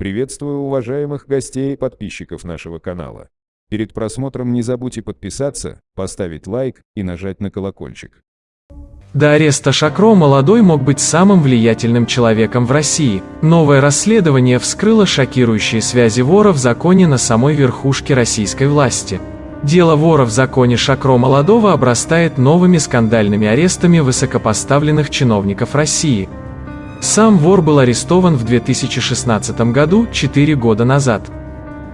Приветствую уважаемых гостей и подписчиков нашего канала. Перед просмотром не забудьте подписаться, поставить лайк и нажать на колокольчик. До ареста Шакро молодой мог быть самым влиятельным человеком в России. Новое расследование вскрыло шокирующие связи вора в законе на самой верхушке российской власти. Дело вора в законе Шакро Молодого обрастает новыми скандальными арестами высокопоставленных чиновников России. Сам вор был арестован в 2016 году, 4 года назад.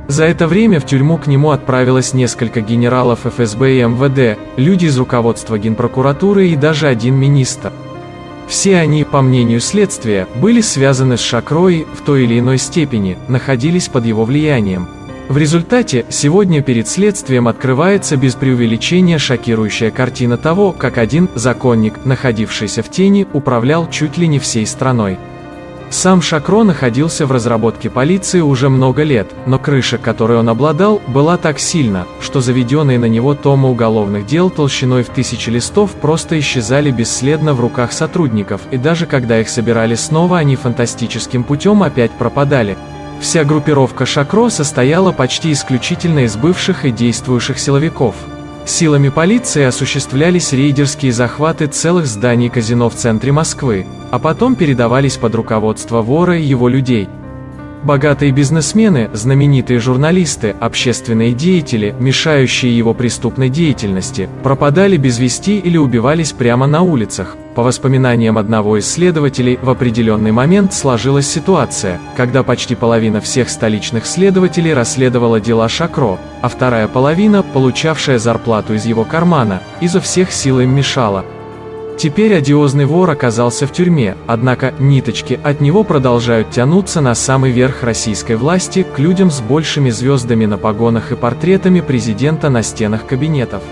За это время в тюрьму к нему отправилось несколько генералов ФСБ и МВД, люди из руководства Генпрокуратуры и даже один министр. Все они, по мнению следствия, были связаны с Шакроей в той или иной степени, находились под его влиянием. В результате, сегодня перед следствием открывается без преувеличения шокирующая картина того, как один законник, находившийся в тени, управлял чуть ли не всей страной. Сам Шакро находился в разработке полиции уже много лет, но крыша, которой он обладал, была так сильна, что заведенные на него томы уголовных дел толщиной в тысячи листов просто исчезали бесследно в руках сотрудников, и даже когда их собирали снова, они фантастическим путем опять пропадали, Вся группировка Шакро состояла почти исключительно из бывших и действующих силовиков. Силами полиции осуществлялись рейдерские захваты целых зданий казино в центре Москвы, а потом передавались под руководство вора и его людей – Богатые бизнесмены, знаменитые журналисты, общественные деятели, мешающие его преступной деятельности, пропадали без вести или убивались прямо на улицах. По воспоминаниям одного из следователей, в определенный момент сложилась ситуация, когда почти половина всех столичных следователей расследовала дела Шакро, а вторая половина, получавшая зарплату из его кармана, изо всех сил им мешала, Теперь одиозный вор оказался в тюрьме, однако ниточки от него продолжают тянуться на самый верх российской власти к людям с большими звездами на погонах и портретами президента на стенах кабинетов.